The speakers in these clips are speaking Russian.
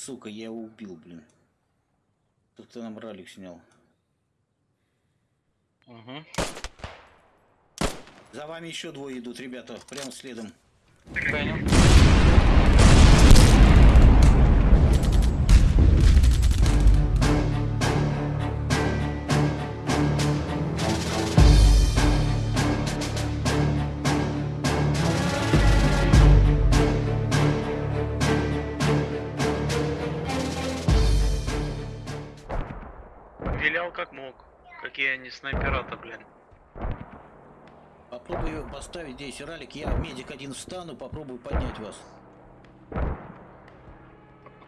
сука, я его убил, блин. Тут кто нам ралик снял. Угу. За вами еще двое идут, ребята, прямо следом. Понял. Они снайпера-то, блин. Попробую поставить здесь ралик. Я медик один встану, попробую поднять вас.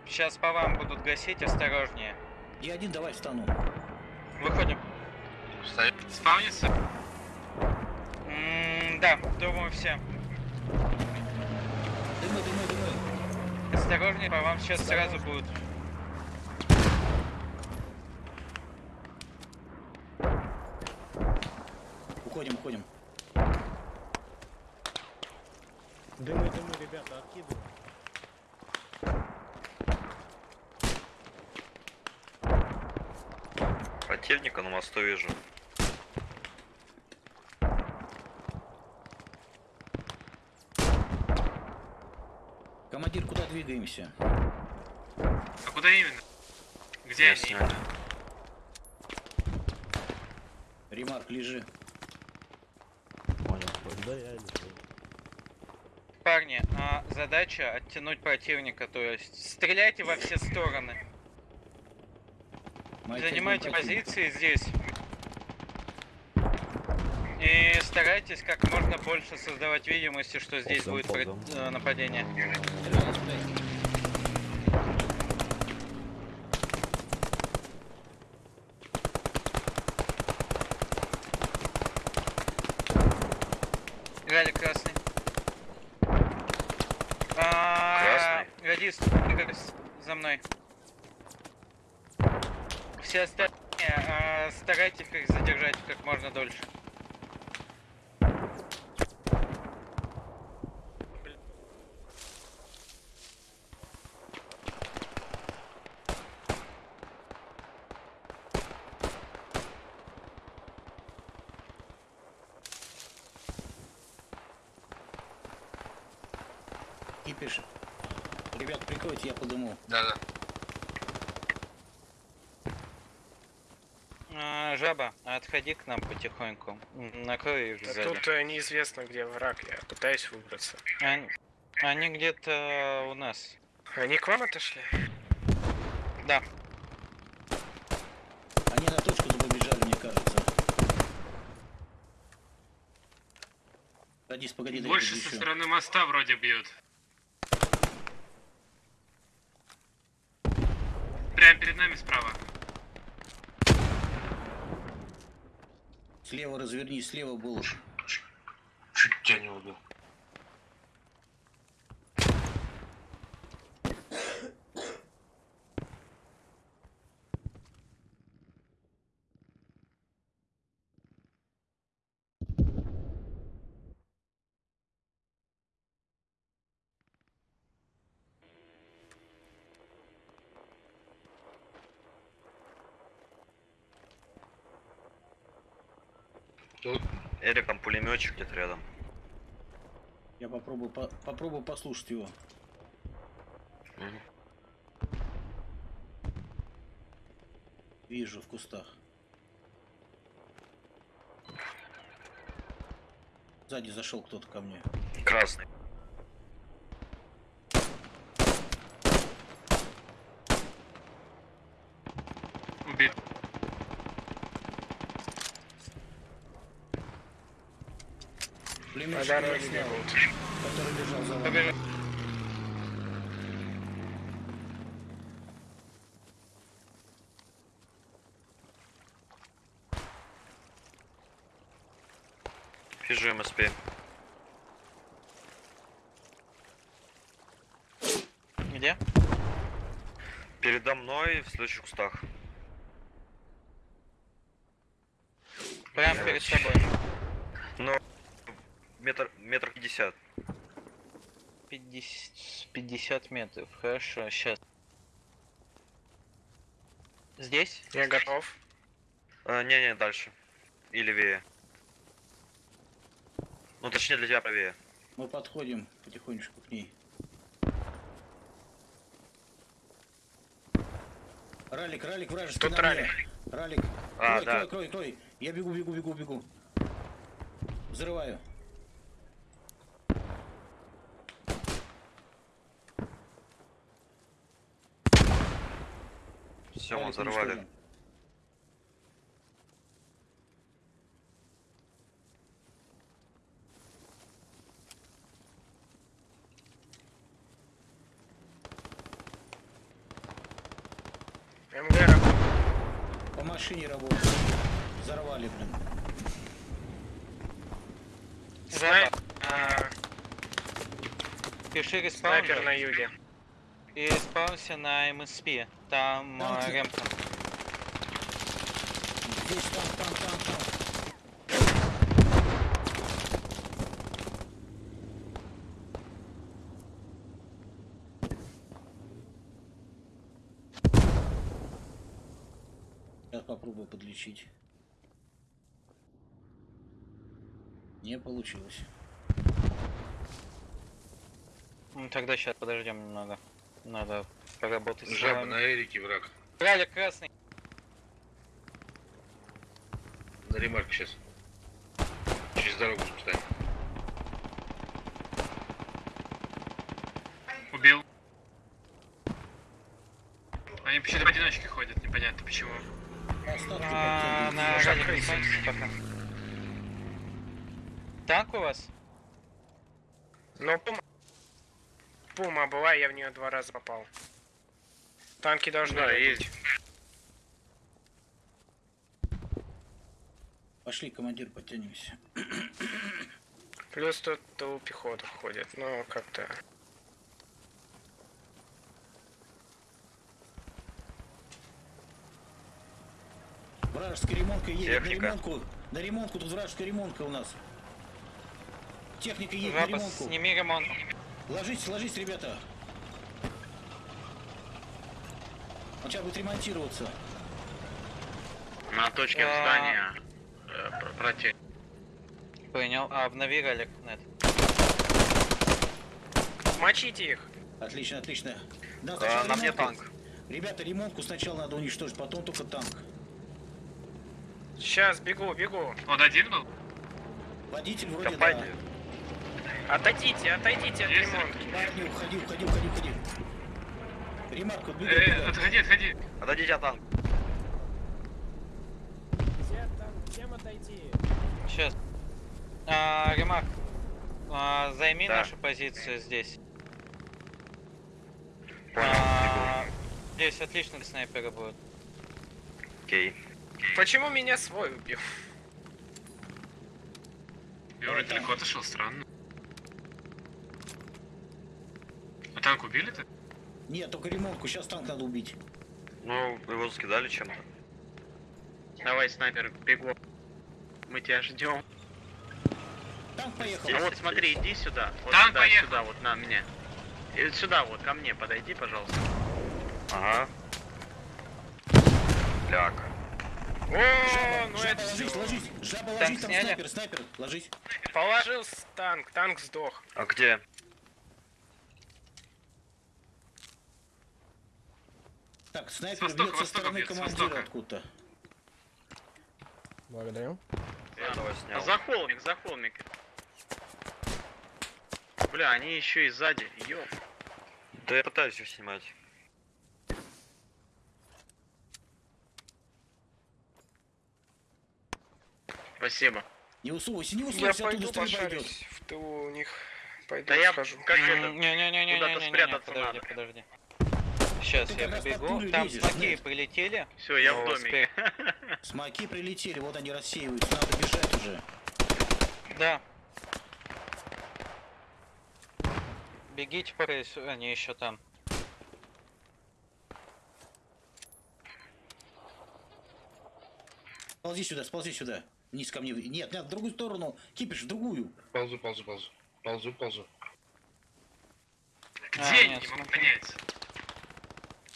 Сейчас по вам будут гасить, осторожнее. Я один давай встану. Выходим. Спавнится? Да, думаю все. Дымы, дымы, дымы. Осторожнее, по вам сейчас сразу будут. Уходим, уходим. Дымы, дымы, ребята, откидываем. Противника на мосту вижу. Командир, куда двигаемся? А куда именно? Где они? Ясно. именно? Ремарк, лежи. Понял. Да, я не знаю. Парни, а, задача оттянуть противника, то есть стреляйте во все стороны. Занимайте позиции здесь. И старайтесь как можно больше создавать видимости, что здесь будет пред- э, нападение. Ралли красный. А, Радист, двигайтесь за мной. Все остальные а, старайтесь их задержать как можно дольше. Кипиш. Ребят, прикройте, я подыму. Да-да. А, жаба, отходи к нам потихоньку. Накрой их сзади. тут э, неизвестно, где враг, я пытаюсь выбраться. Они, они где-то у нас. Они к вам отошли? Да. Они на точку побежали, мне кажется. Радис, погоди, Больше со стороны моста вроде бьют. Прямо перед нами справа. Слева разверни, слева был. Чуть тебя не убил. Эрик, там пулеметчик где-то рядом. Я попробую, по- попробую послушать его. Мгм. Вижу в кустах. Сзади зашел кто-то ко мне. Красный. Снял, который за вами. Побежали. Вижу МСП. Где? Передо мной в следующих кустах. Прямо перед тобой. Но метр, метр пятьдесят. 50, 50 метров. Хорошо, сейчас. Здесь? Я готов. Э, Не-не, дальше. И левее. Ну, точнее, для тебя правее. Мы подходим потихонечку к ней. Ралик, ралик, вражеский Тут на мне. ралик. Ралик. А, крой, да. крой, крой, крой. Я бегу, бегу, бегу, бегу. Взрываю. Все, мы взорвали. МГ работает. По машине работает. Взорвали, блин. Снай... а, Пиши респаун снайпер на юге. И респаунся на МСП. Там э, ремка. Здесь там, там, там, там. Сейчас попробую подлечить. Не получилось. Ну, тогда сейчас подождем немного. Надо поработать с Жаба вами. на Эрике враг. Ралик красный. На ремарке сейчас. Через дорогу встань. Убил. Они почему-то поодиночке ходят, непонятно почему. А, на крысить. респаунсись пока. Танк у вас? Но пума... Была, я в нее два раза попал. Танки должны Да, быть. есть. Пошли, командир, подтянемся. Плюс тут у пехоты ходит, но как-то... Вражеская ремонтка едет. Техника. На ремонтку. На ремонтку тут вражеская ремонтка у нас. Техника едет на Жаба, ремонтку. сними ремонт. Ложитесь, ложитесь, ребята. Он сейчас будет ремонтироваться. На точке А. здания. э, Против. Понял. А, обнови ралик, нет. Мочите их! Отлично, отлично. Да, А, на мне танк. Ребята, ремонтку сначала надо уничтожить, потом только танк. Сейчас, бегу, бегу. Он один был? Водитель вроде Копайте. Отойдите, отойдите от ремонтки. Парни, уходи, уходи, уходи, уходи. Ремарк, вот бегай, Э, бегай. отходи, отходи. Отойдите от танка. Сейчас. А, ремарк. А, займи Да. нашу позицию здесь. Понял. А, здесь отлично снайперы будут. Окей. Почему меня свой убил? Я вроде далеко отошел, странно. А танк убили-то? Нет, только ремонтку, сейчас танк надо убить. Ну, его закидали чем-то. Давай, снайпер, бегу. Мы тебя ждем. Танк поехал. А вот смотри, иди сюда. Вот Танк сюда, поехал. сюда, вот на меня. И сюда, вот ко мне подойди, пожалуйста. Ага. Ляг. О, ну Жаба, это ложись, ложись. Жаба, Танк ложись, там сняли? снайпер, снайпер, ложись. Положил с танк, танк сдох. А где? Так, снайпер востока, бьет со стороны бьет, командира откуда-то. Благодарю. Этого снял. За холмик, за холмик. Бля, они еще и сзади. Ёп. Да я пытаюсь их снимать. Спасибо. Не усовывайся, не Я усовывайся, оттуда пойду стрельба идет. пошарюсь в тылу у них. Пойду Да я схожу. как это... Не-не-не-не-не-не-не, куда-то спрятаться подожди, надо. подожди. Сейчас Ты я побегу. Там лезешь, смоки прилетели. Все, я в Ну, доме. Смоки прилетели, вот они рассеиваются, надо бежать уже. Да. Бегите по рейсу, они еще там. Ползи сюда, сползи сюда. Вниз ко мне. Нет, нет, в другую сторону. Кипиш, в другую. Ползу, ползу, ползу. Ползу, ползу. А, Где? нет, не могу понять.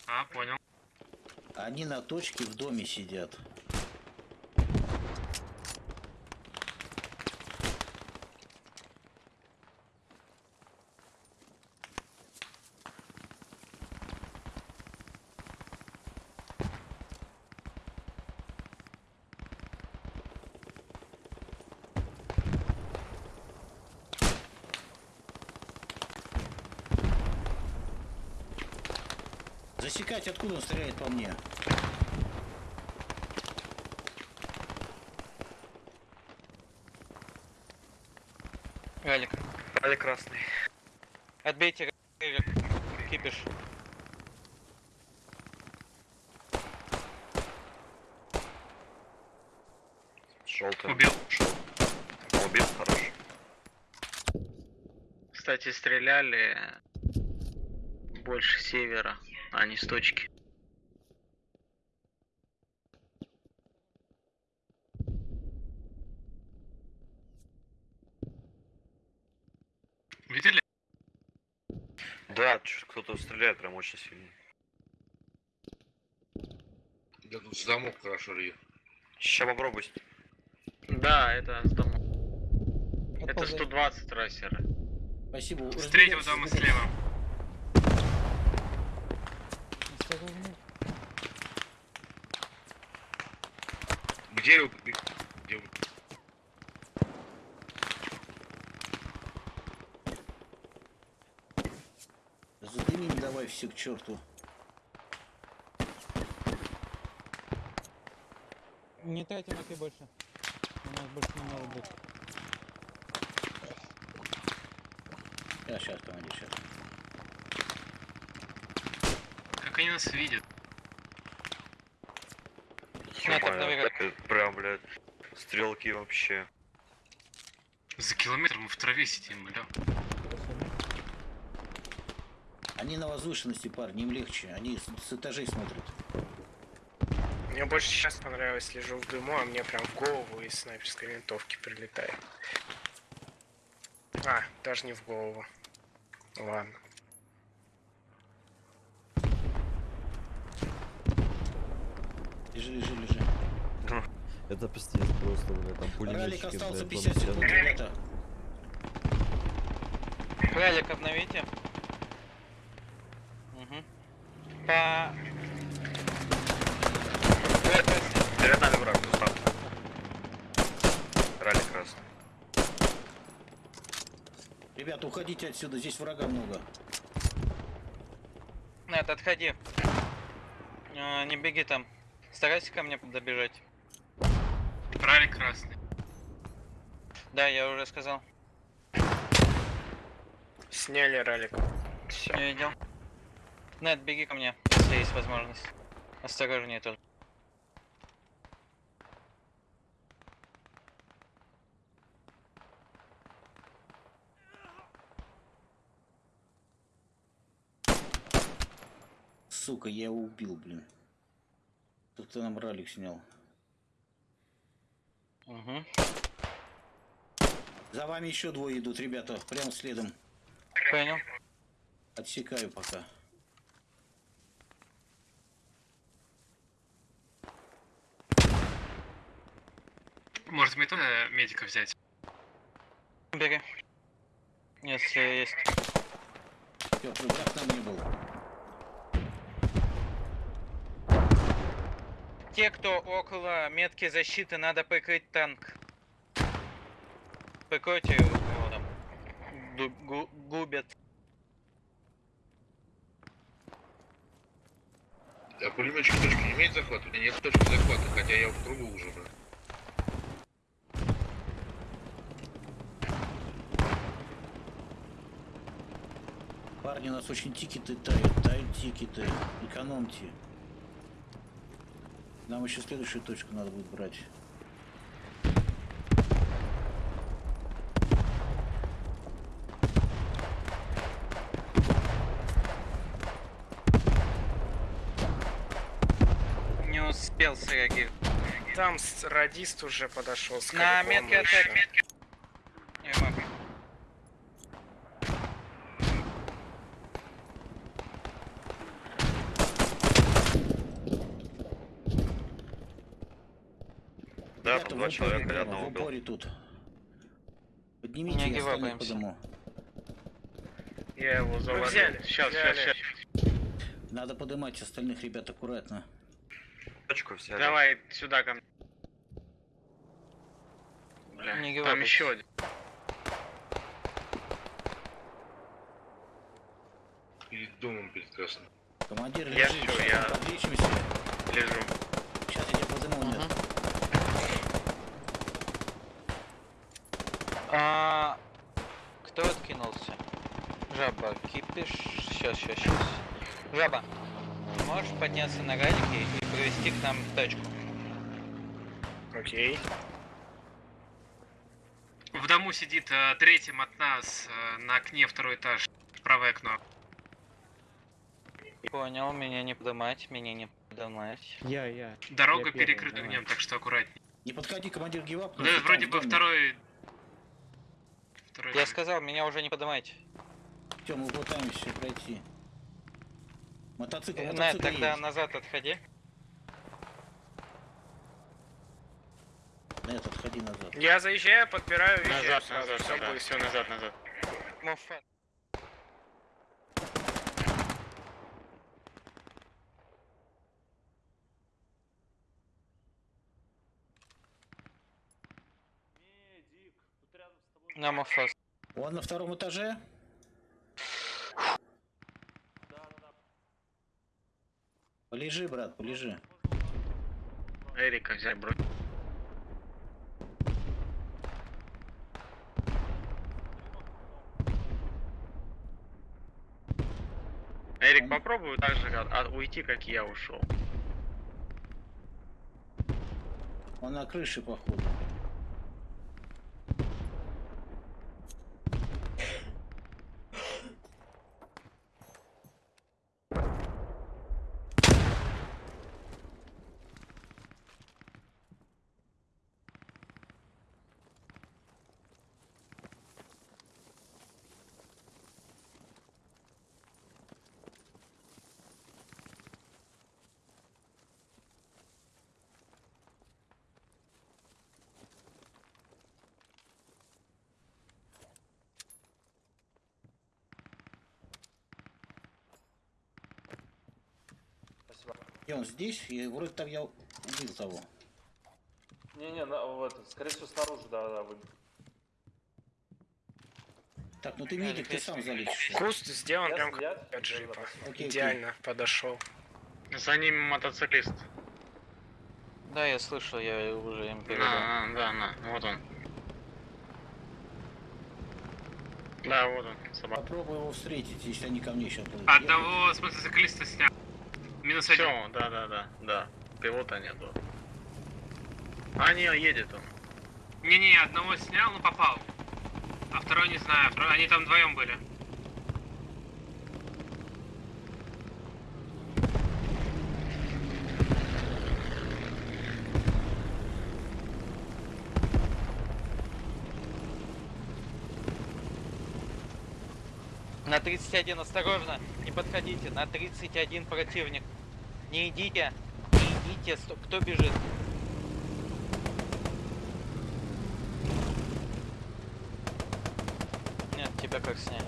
А, понял. Они на точке в доме сидят. Засекать, откуда он стреляет по мне? Ралик. Али красный. Отбейте Ралик. Кипиш. Желтый. Убил. Убил, хорош. Кстати, стреляли больше севера, а не с точки. Видели? Да, кто-то стреляет прям очень сильно. Да тут замок хорошо режет. Сейчас попробуй. Да, это с домом. Это Отползай. 120 трассеры. Спасибо. С третьего дома слева. Вы? Где вы? Задымим давай все к черту. Не тратим АК больше. У нас больше не надо будет. Сейчас, сейчас, командир, сейчас. Как они нас видят? Прям, блядь, стрелки вообще. За километр мы в траве сидим, бля. Они на возвышенности, парни, им легче. Они с, с этажей смотрят. Мне больше сейчас понравилось, лежу в дыму, а мне прям в голову из снайперской винтовки прилетает. А, даже не в голову. Ладно. Лежи, лежи, лежи. Это пиздец просто, блядь, там Ралик пулеметчики, остался блядь, 50 бомбят. секунд, ребята. Ралик обновите. Угу. По... Перед нами враг, Густав. Ралли красный. Ребята, уходите отсюда, здесь врага много. Нет, отходи. А, не беги там. Старайся ко мне добежать. Ралик красный. Да, я уже сказал. Сняли ралик. Все. Не видел. Нет, беги ко мне, если есть возможность. Осторожнее тоже. Сука, я его убил, блин. Кто-то нам ралик снял. Угу. За вами еще двое идут, ребята, прямо следом. Понял. Отсекаю пока. Может мне тоже медика взять? Бери. Если есть. Теплый враг там не был. Те, кто около метки защиты, надо прикрыть танк. Прикройте его там. Ду- гу- губят. А пулеметчик точки не имеет захвата? У меня нет точки захвата, хотя я в кругу уже, брат. Парни, у нас очень тикеты тают, тают тикеты. Экономьте. Нам еще следующую точку надо будет брать. Не успел среагировать. Там радист уже подошел с На метке атаки. Я могу. Два человека, я одного убил. упоре тут. Поднимите, Не я остальных гивапаемся. подниму. Я его завалил. взяли, Сейчас, взяли. сейчас, сейчас. Надо поднимать остальных ребят аккуратно. Точку взяли. Давай сюда ко мне. Бля, Не там еще один. Перед домом прекрасно. Командир, Я лежи, щас я-. Лежу. Сейчас я тебя подниму, Мгм. нет. А, кто откинулся? Жаба, кипиш. Сейчас, сейчас, сейчас. Жаба, можешь подняться на галике и привести к нам тачку? Окей. В дому сидит э, третьим от нас э, на окне второй этаж. Правое окно. Понял, меня не поднимать, меня не поднимать. Я, я. Дорога Я первый, перекрыта давай. огнем, так что аккуратнее. Не подходи, командир гивап. Да, вроде бы второй... Второй Я сказал, меня уже не поднимайте. Тем, мы пытаемся пройти. Мотоцикл, Нет, мотоцикл тогда есть. назад отходи. Нет, отходи назад. Я заезжаю, подбираю. Назад, назад, всё да, будет. все назад, назад. На Муфас. Он на втором этаже? Полежи, брат, полежи. Эрика взять, бро. Эрик, попробуй так же а, а, уйти, как я ушел. Он на крыше, походу. И он здесь, и вроде там я убил того. Не-не, скорее всего, снаружи, да-да, вы... Так, ну ты медик, ты сам залечишь. Куст сделан Я прям как джипа. Окей, окей. Идеально подошел. За ним мотоциклист. Да, я слышал, я уже им передал. На, на, да, на, вот он. Да, вот он, собака. Попробуй его встретить, если они ко мне сейчас будут. Одного с мотоциклиста снял. Минус один. Все, да, да, да, да. Пилота нету. А, не, едет он. Не-не, одного снял, но попал. А второй не знаю, второй- они там вдвоем были. На 31 осторожно, подходите. На 31 противник. Не идите, не идите. Сто- Кто бежит? Нет, тебя как сняли.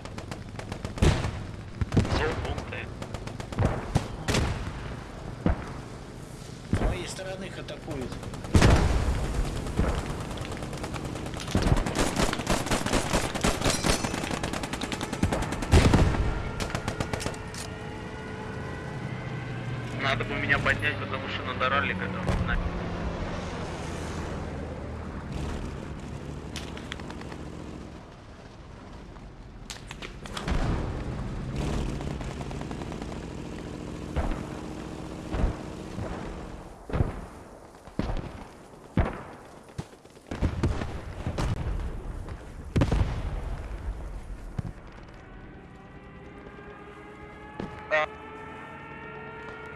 С моей стороны их атакуют. Надо бы меня поднять, потому что надо раллика там. на-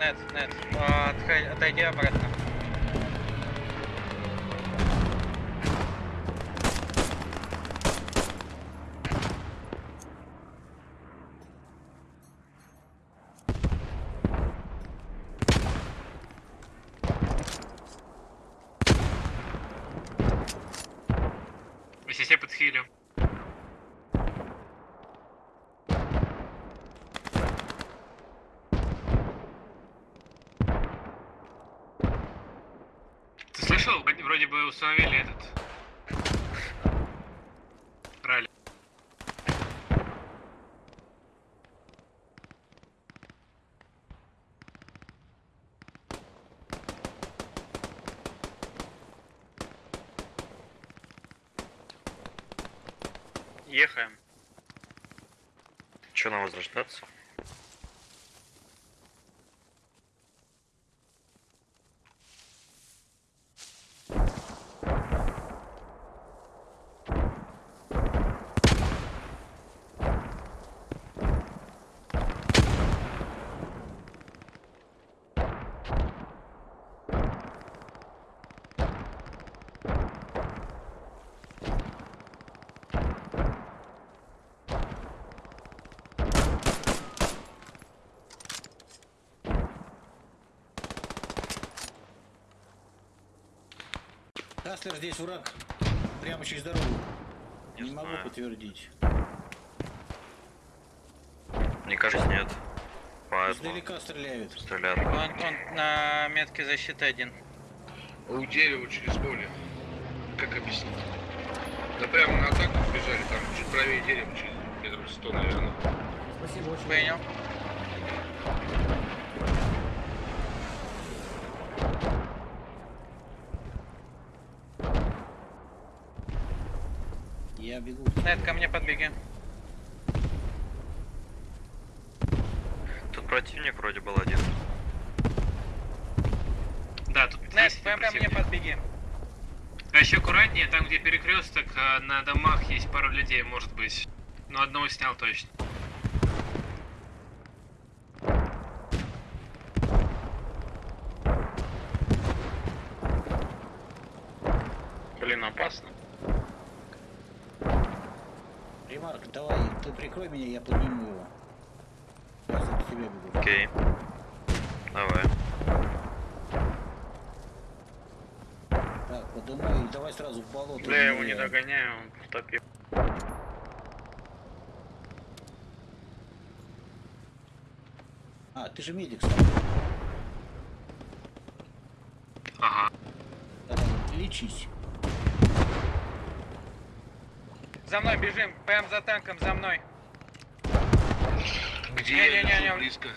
Нет, нет, а, отходи- обратно. слышал, вроде бы установили этот... Ралли. Ехаем. Че нам возрождаться? Каслер, здесь враг. Прямо через дорогу. Не, могу знаю. подтвердить. Мне кажется, нет. Поэтому Издалека стреляют. стреляют. Он, он на метке защиты один. У дерева через поле. Как объяснить? Да прямо на атаку бежали, там чуть правее дерева, через метров сто, наверное. Спасибо, очень. Понял. Я бегу. Нет, ко мне подбеги. Тут противник вроде был один. Да, тут Нет, ко мне подбеги. А еще аккуратнее, там где перекресток, а, на домах есть пару людей, может быть. Но одного снял точно. Блин, опасно. Ремарк, давай, ты прикрой меня, я подниму его. Я за тебя бегу. Окей. Давай. Так, поднимай, и давай сразу в болото. Бля, я его не догоняю, он потопил. А, ты же медик сам. Ага. Давай, лечись. За мной бежим, прям за танком, за мной. Где Не, не, не, не. близко?